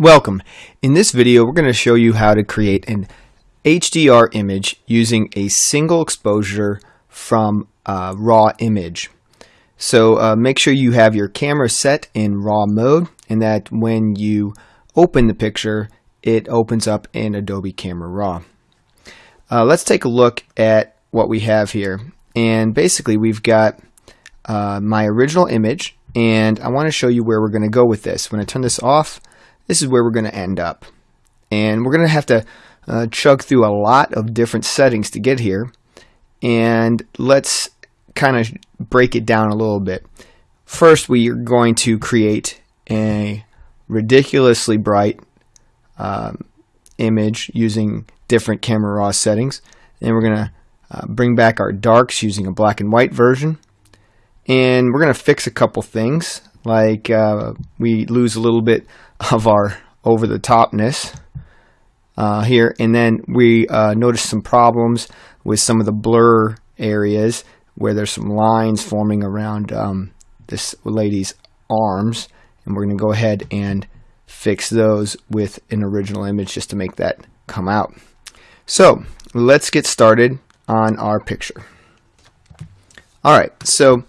Welcome. In this video we're going to show you how to create an HDR image using a single exposure from a raw image. So uh, make sure you have your camera set in raw mode and that when you open the picture it opens up in Adobe Camera Raw. Uh, let's take a look at what we have here and basically we've got uh, my original image and I want to show you where we're going to go with this. When I turn this off this is where we're going to end up. And we're going to have to uh, chug through a lot of different settings to get here. And let's kind of break it down a little bit. First, we are going to create a ridiculously bright um, image using different camera raw settings. And we're going to uh, bring back our darks using a black and white version. And we're going to fix a couple things like uh, we lose a little bit of our over the topness uh, here. And then we uh, notice some problems with some of the blur areas where there's some lines forming around um, this lady's arms. And we're going to go ahead and fix those with an original image just to make that come out. So let's get started on our picture. Alright so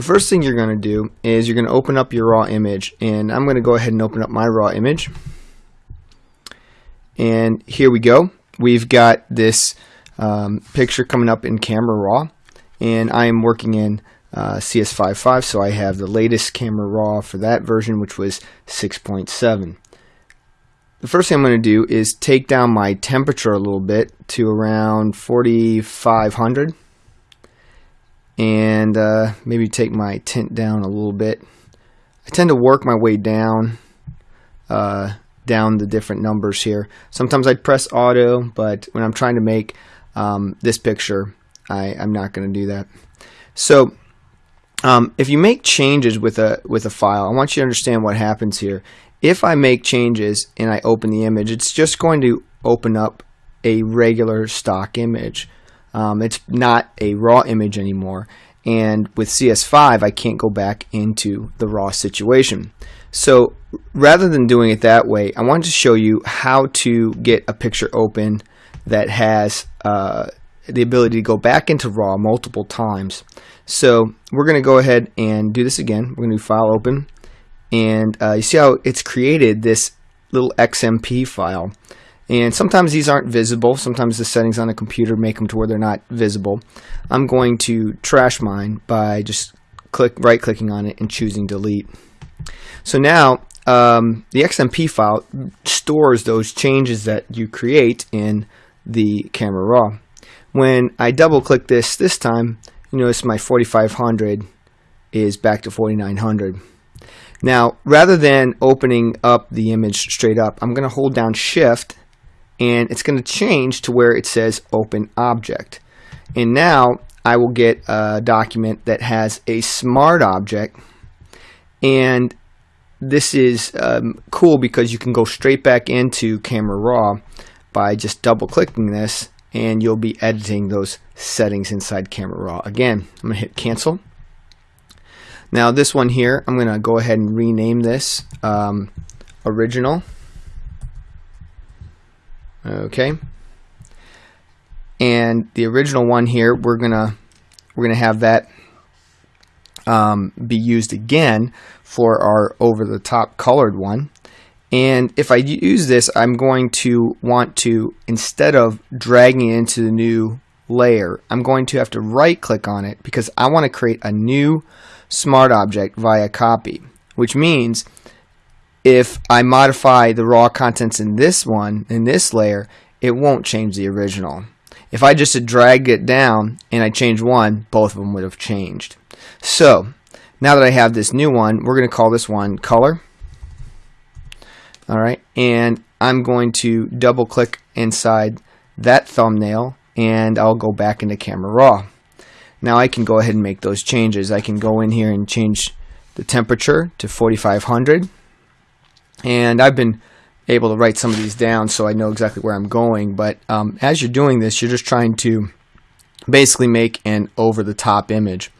the first thing you're going to do is you're going to open up your raw image and I'm going to go ahead and open up my raw image. And here we go. We've got this um, picture coming up in camera raw and I am working in uh, CS55 so I have the latest camera raw for that version which was 6.7 the first thing I'm going to do is take down my temperature a little bit to around 4500 and uh, maybe take my tint down a little bit. I tend to work my way down uh, down the different numbers here. Sometimes I press auto, but when I'm trying to make um, this picture, I, I'm not going to do that. So um, if you make changes with a with a file, I want you to understand what happens here. If I make changes and I open the image, it's just going to open up a regular stock image. Um, it's not a raw image anymore. And with CS5, I can't go back into the raw situation. So rather than doing it that way, I wanted to show you how to get a picture open that has uh, the ability to go back into RAW multiple times. So we're going to go ahead and do this again. We're going to do File Open. And uh, you see how it's created this little XMP file. And sometimes these aren't visible. Sometimes the settings on a computer make them to where they're not visible. I'm going to trash mine by just click right clicking on it and choosing delete. So now um, the XMP file stores those changes that you create in the camera raw. When I double click this this time, you notice my 4500 is back to 4900. Now, rather than opening up the image straight up, I'm going to hold down shift and it's going to change to where it says open object. And now I will get a document that has a smart object and this is um, cool because you can go straight back into Camera Raw by just double clicking this and you'll be editing those settings inside Camera Raw. Again, I'm going to hit cancel. Now this one here, I'm going to go ahead and rename this um, original. Okay. And the original one here, we're gonna we're gonna have that um, be used again for our over-the-top colored one. And if I use this, I'm going to want to, instead of dragging it into the new layer, I'm going to have to right click on it because I want to create a new smart object via copy, which means if I modify the raw contents in this one, in this layer, it won't change the original. If I just dragged it down and I change one, both of them would have changed. So, now that I have this new one, we're going to call this one color. Alright, and I'm going to double click inside that thumbnail and I'll go back into Camera Raw. Now I can go ahead and make those changes. I can go in here and change the temperature to 4500 and I've been able to write some of these down so I know exactly where I'm going. But um, as you're doing this, you're just trying to basically make an over-the-top image.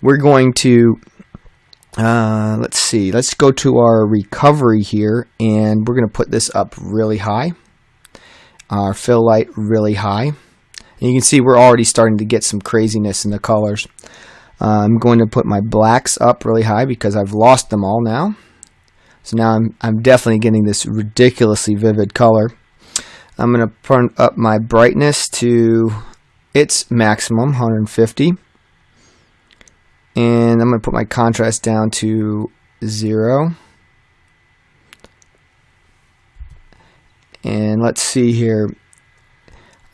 We're going to uh, let's see. Let's go to our recovery here, and we're going to put this up really high. Our fill light really high. And you can see we're already starting to get some craziness in the colors. Uh, I'm going to put my blacks up really high because I've lost them all now. So now I'm, I'm definitely getting this ridiculously vivid color. I'm going to turn up my brightness to its maximum, 150. And I'm going to put my contrast down to 0. And let's see here.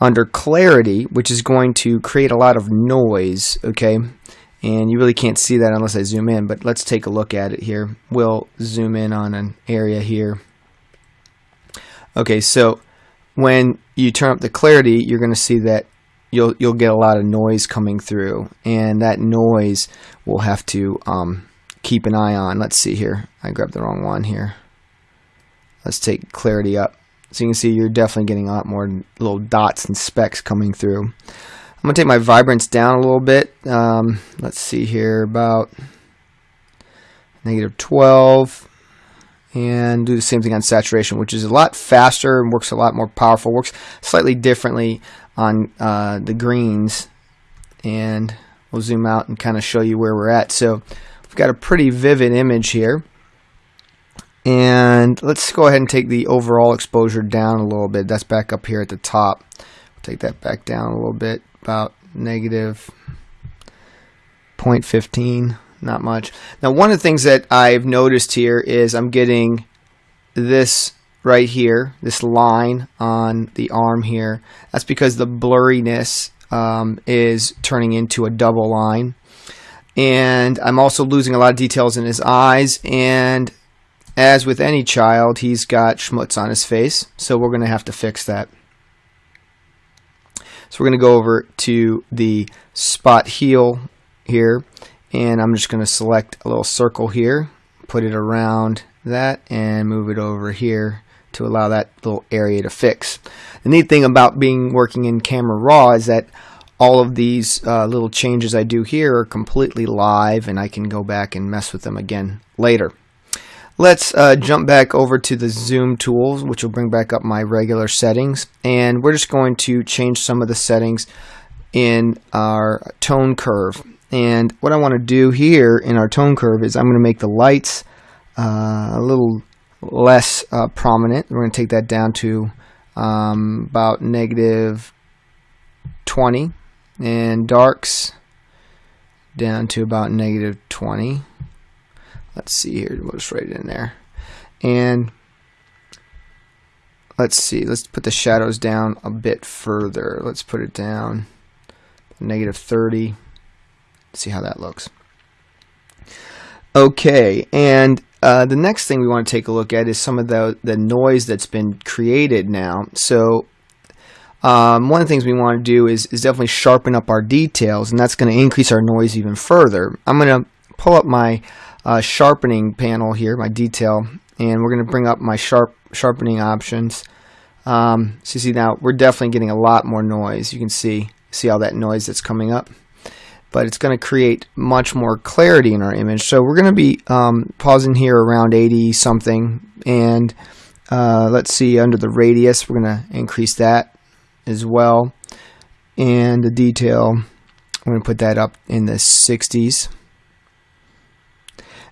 Under clarity, which is going to create a lot of noise, okay? And you really can't see that unless I zoom in, but let's take a look at it here. We'll zoom in on an area here. Okay, so when you turn up the clarity, you're going to see that you'll you'll get a lot of noise coming through, and that noise we'll have to um, keep an eye on. Let's see here. I grabbed the wrong one here. Let's take clarity up. So you can see you're definitely getting a lot more little dots and specks coming through. I'm going to take my vibrance down a little bit. Um, let's see here, about negative 12 and do the same thing on saturation, which is a lot faster and works a lot more powerful. Works slightly differently on uh, the greens, and we'll zoom out and kind of show you where we're at. So we've got a pretty vivid image here. And let's go ahead and take the overall exposure down a little bit. That's back up here at the top. Take that back down a little bit, about negative 0.15 not much. Now, one of the things that I've noticed here is I'm getting this right here, this line on the arm here. That's because the blurriness um, is turning into a double line. And I'm also losing a lot of details in his eyes. And as with any child, he's got schmutz on his face. So we're going to have to fix that. So we're going to go over to the spot heal here and I'm just going to select a little circle here put it around that and move it over here to allow that little area to fix. The neat thing about being working in Camera Raw is that all of these uh, little changes I do here are completely live and I can go back and mess with them again later. Let's uh, jump back over to the zoom tools which will bring back up my regular settings and we're just going to change some of the settings in our tone curve and what I want to do here in our tone curve is I'm going to make the lights uh, a little less uh, prominent. We're going to take that down to um, about negative 20 and darks down to about negative 20. Let's see here. We'll just write it in there. And let's see. Let's put the shadows down a bit further. Let's put it down negative 30 see how that looks. Okay, and uh, the next thing we want to take a look at is some of the, the noise that's been created now. So um, one of the things we want to do is, is definitely sharpen up our details, and that's going to increase our noise even further. I'm going to pull up my uh, sharpening panel here, my detail, and we're going to bring up my sharp sharpening options. Um, so you see now we're definitely getting a lot more noise. You can see see all that noise that's coming up but it's going to create much more clarity in our image. So we're going to be um, pausing here around 80 something and uh, let's see under the radius we're going to increase that as well and the detail I'm going to put that up in the 60s.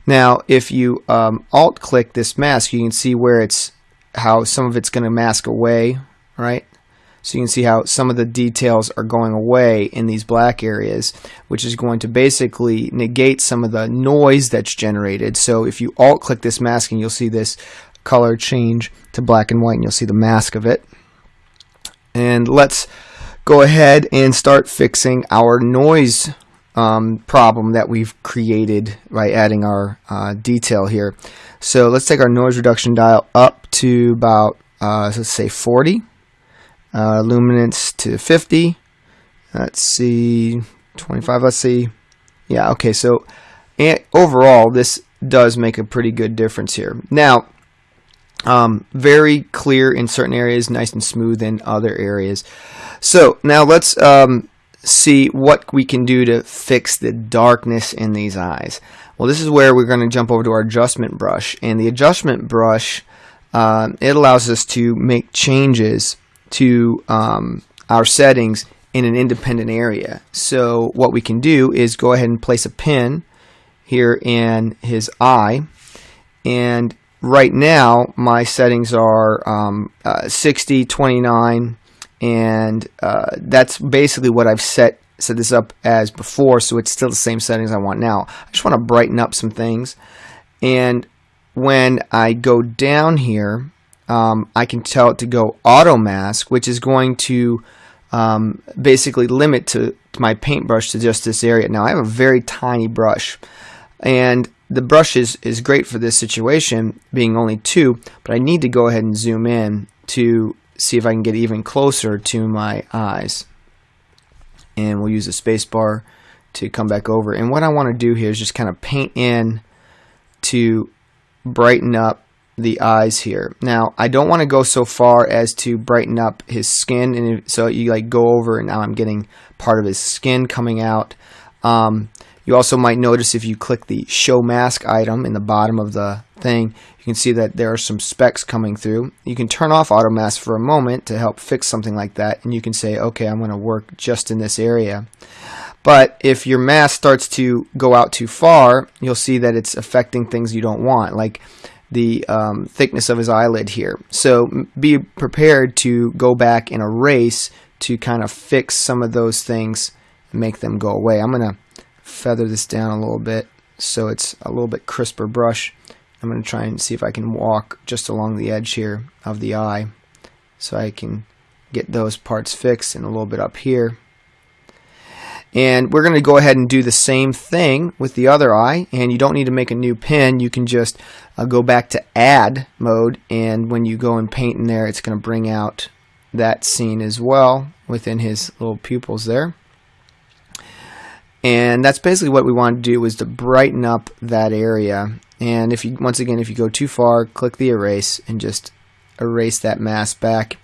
Now if you um, alt click this mask you can see where it's how some of it's going to mask away right so you can see how some of the details are going away in these black areas, which is going to basically negate some of the noise that's generated. So if you alt click this masking, you'll see this color change to black and white and you'll see the mask of it. And let's go ahead and start fixing our noise um, problem that we've created by adding our uh, detail here. So let's take our noise reduction dial up to about, uh, let's say 40 uh, luminance to 50 let's see 25 let's see. Yeah okay so overall this does make a pretty good difference here. Now um, very clear in certain areas nice and smooth in other areas. So now let's um, see what we can do to fix the darkness in these eyes Well, this is where we're going to jump over to our adjustment brush. And the adjustment brush, uh, it allows us to make changes to um, our settings in an independent area. So what we can do is go ahead and place a pin here in his eye. And right now, my settings are um, uh, 60, 29, and uh, that's basically what I've set set this up as before, so it's still the same settings I want now. I just want to brighten up some things. And when I go down here, um, I can tell it to go auto mask, which is going to um, basically limit to, to my paintbrush to just this area. Now I have a very tiny brush and the brush is, is great for this situation being only two, but I need to go ahead and zoom in to see if I can get even closer to my eyes. And we'll use the spacebar to come back over. And what I want to do here is just kind of paint in to brighten up the eyes here. Now, I don't want to go so far as to brighten up his skin, and so you like go over, and now I'm getting part of his skin coming out. Um, you also might notice if you click the show mask item in the bottom of the thing, you can see that there are some specks coming through. You can turn off auto mask for a moment to help fix something like that, and you can say, okay, I'm going to work just in this area. But if your mask starts to go out too far, you'll see that it's affecting things you don't want. Like the um, thickness of his eyelid here. So be prepared to go back and erase to kind of fix some of those things and make them go away. I'm going to feather this down a little bit so it's a little bit crisper brush. I'm going to try and see if I can walk just along the edge here of the eye so I can get those parts fixed and a little bit up here. And we're going to go ahead and do the same thing with the other eye. And you don't need to make a new pin. You can just uh, go back to add mode. And when you go and paint in there, it's going to bring out that scene as well within his little pupils there. And that's basically what we want to do is to brighten up that area. And if you once again, if you go too far, click the erase and just erase that mask back.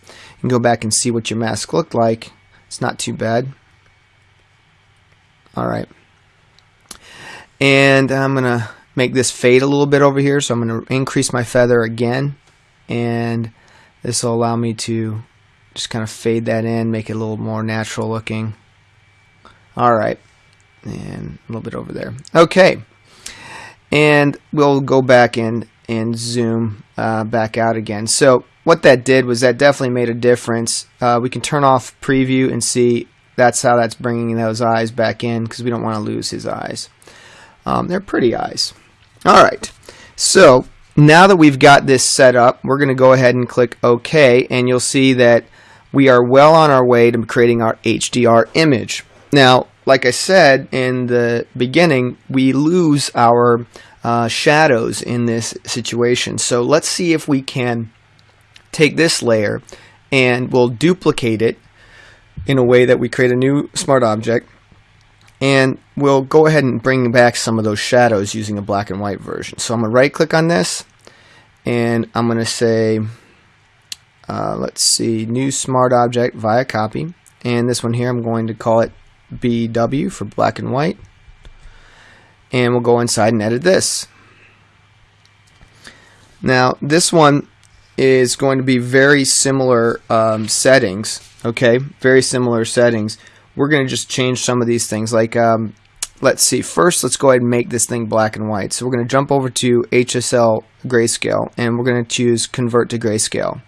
and go back and see what your mask looked like. It's not too bad. All right. And I'm going to make this fade a little bit over here. So I'm going to increase my feather again. And this will allow me to just kind of fade that in, make it a little more natural looking. All right. And a little bit over there. Okay. And we'll go back in and zoom uh, back out again. So what that did was that definitely made a difference. Uh, we can turn off preview and see that's how that's bringing those eyes back in because we don't want to lose his eyes. Um, they're pretty eyes. All right. So now that we've got this set up, we're going to go ahead and click OK, and you'll see that we are well on our way to creating our HDR image. Now, like I said in the beginning, we lose our uh, shadows in this situation. So let's see if we can take this layer and we'll duplicate it in a way that we create a new smart object and we'll go ahead and bring back some of those shadows using a black and white version. So I'm going to right click on this and I'm going to say uh, let's see new smart object via copy and this one here I'm going to call it BW for black and white. And we'll go inside and edit this. Now this one is going to be very similar um, settings okay? Very similar settings. We're going to just change some of these things like um, let's see. First let's go ahead and make this thing black and white. So we're going to jump over to HSL grayscale and we're going to choose convert to grayscale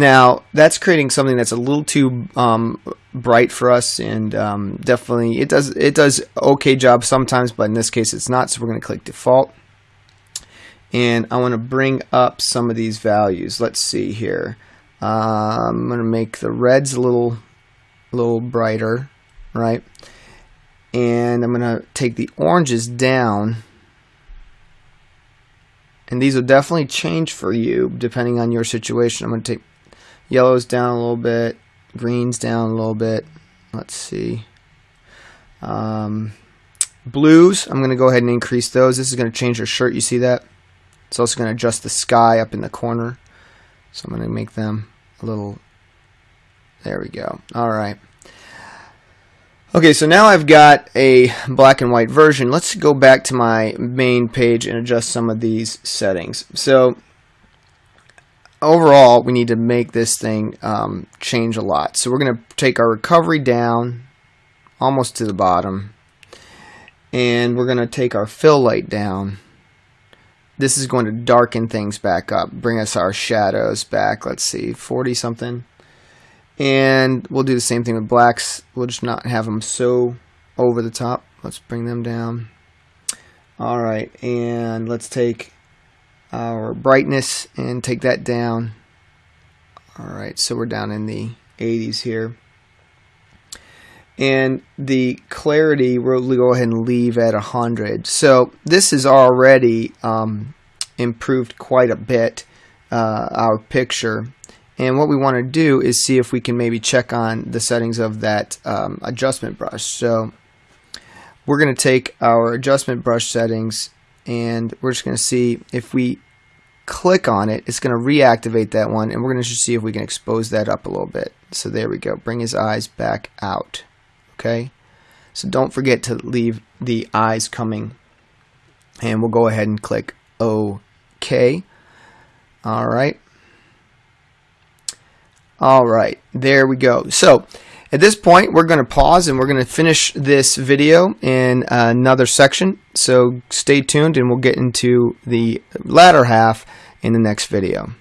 now that's creating something that's a little too um, bright for us and um, definitely it does it does okay job sometimes but in this case it's not so we're going to click default and I want to bring up some of these values let's see here uh, I'm going to make the reds a little, little brighter, right? And I'm going to take the oranges down. And these will definitely change for you depending on your situation. I'm going to take yellows down a little bit, greens down a little bit. Let's see. Um, blues, I'm going to go ahead and increase those. This is going to change your shirt. You see that? It's also going to adjust the sky up in the corner. So I'm going to make them a little, there we go. All right. Okay, so now I've got a black and white version. Let's go back to my main page and adjust some of these settings. So overall, we need to make this thing um, change a lot. So we're going to take our recovery down almost to the bottom. And we're going to take our fill light down. This is going to darken things back up, bring us our shadows back. Let's see, 40 something. And we'll do the same thing with blacks. We'll just not have them so over the top. Let's bring them down. All right, and let's take our brightness and take that down. All right, so we're down in the 80s here. And the clarity, we'll go ahead and leave at 100. So this is already um, improved quite a bit, uh, our picture. And what we want to do is see if we can maybe check on the settings of that um, adjustment brush. So we're going to take our adjustment brush settings and we're just going to see if we click on it, it's going to reactivate that one and we're going to just see if we can expose that up a little bit. So there we go. Bring his eyes back out. Okay. So don't forget to leave the eyes coming. And we'll go ahead and click OK. All right. All right, there we go. So at this point, we're going to pause and we're going to finish this video in another section. So stay tuned and we'll get into the latter half in the next video.